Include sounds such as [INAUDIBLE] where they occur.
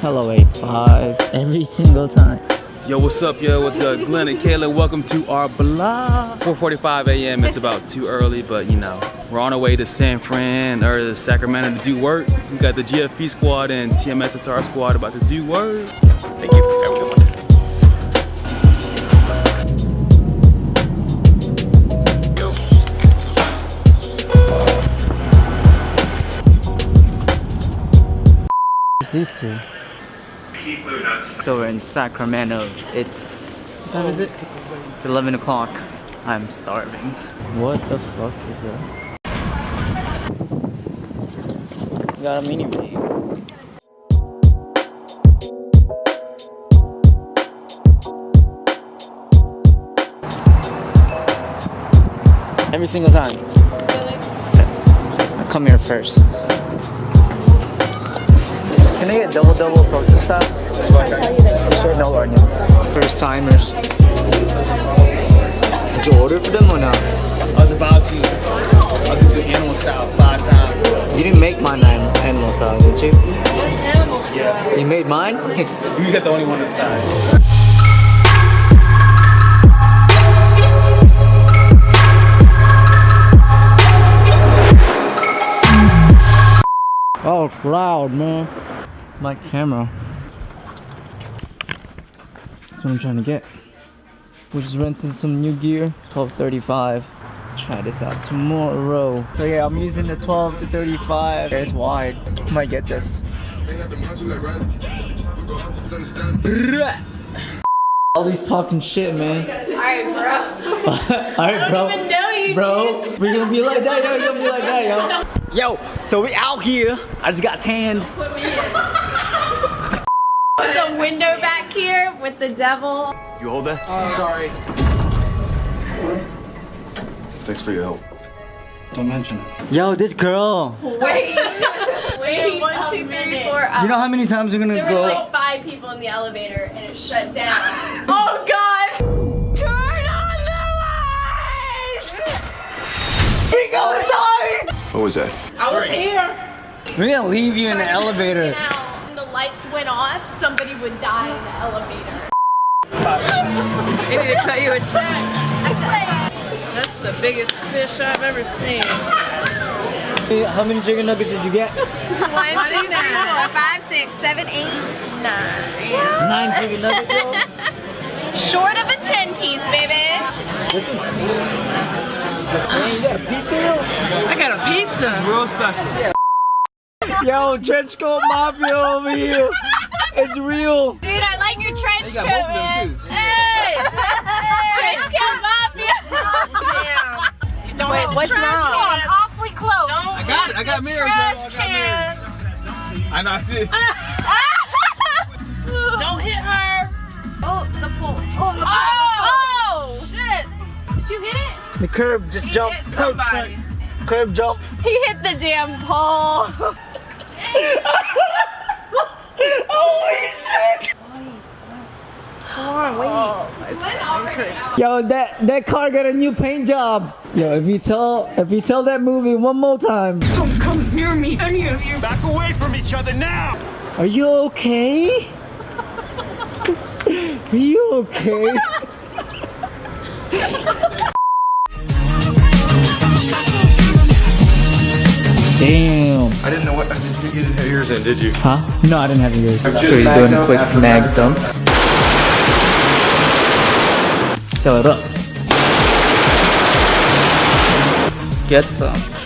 Hello 85 every single time. Yo, what's up, yo? What's up? Glenn and Kayla, welcome to our blog. 4.45 a.m. It's about too early, but you know, we're on our way to San Fran or to Sacramento to do work. We got the GFP squad and TMSSR squad about to do work. Thank you. Have a good one. What's these two? So we're in Sacramento. It's what time is it? It's 11 o'clock. I'm starving. What the fuck is that? Got a mini me. Every single time. I come here first. Can I get double double protein style? Sure, no onions. First timers. Did you order for them or not? I was about to. I'll do the animal style five times. You didn't make mine anim- animal style, did you? Yeah. You made mine? [LAUGHS] You got the only one inside. oh, it's loud, man. My camera. That's what I'm trying to get. We're just renting some new gear. 1235. Try this out tomorrow. So yeah, I'm using the 12 to 35. It's wide. Might get this. All these talking shit, man. Alright, bro. [LAUGHS] Alright, bro. I don't even know you. Bro, we're gonna be like that, yo. We're gonna be like that, yo. Yo, so we out here. I just got tanned. Put me in. There's a window back here with the devil. You hold that? Oh, I'm sorry. Thanks for your help. Don't mention it. Yo, this girl. Wait. [LAUGHS] Wait, one, two, three, four. Up. You know how many times we're gonna there go? There were like five people in the elevator and it shut down. [LAUGHS] oh God! What was that? I was here. We're gonna leave you in the elevator. Now, when the lights went off, somebody would die in the elevator. [LAUGHS] I need to cut you a check. That's the biggest fish I've ever seen. How many chicken nuggets did you get? one, two, three, four, five, six, seven, eight, nine. Nine chicken nuggets, yo. Short of a 10 piece, baby. This one's cool. Man, you got a pizza, yo? I got a pizza. Real special. Yo, trench coat mafia over here. It's real. Dude, I like your trench coat, both of them, man. too. Hey! Trench coat mafia. Don't Wait, what's wrong? awfully close. I got it. I got mirrors, yo. I. I know. I see it. [LAUGHS] Don't hit her. Oh, the pole. Oh, the oh, oh! Shit! Did you hit it? The curb just jumped. hit somebody. Curb jump. He hit the damn pole. Holy shit! Come on, wait. Oh, Yo, that that car got a new paint job. Yo, if you tell if you tell that movie one more time, Don't come near me, any of you. Back away from each other now! are you okay? [LAUGHS] Are you okay? [LAUGHS] Damn. I didn't know what. Did you, you didn't have yours in, did you? Huh? No, I didn't have yours. So he's doing a quick mag dump. Fill it up. Get some.